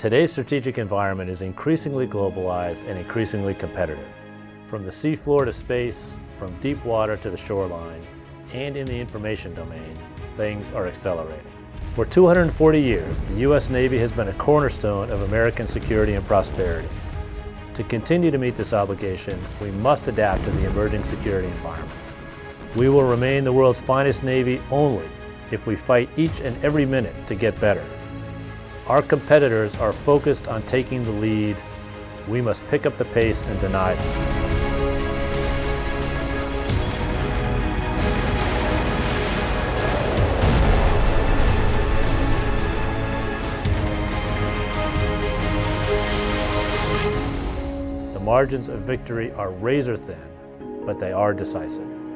Today's strategic environment is increasingly globalized and increasingly competitive. From the seafloor to space, from deep water to the shoreline, and in the information domain, things are accelerating. For 240 years, the U.S. Navy has been a cornerstone of American security and prosperity. To continue to meet this obligation, we must adapt to the emerging security environment. We will remain the world's finest Navy only if we fight each and every minute to get better. Our competitors are focused on taking the lead. We must pick up the pace and deny them. The margins of victory are razor thin, but they are decisive.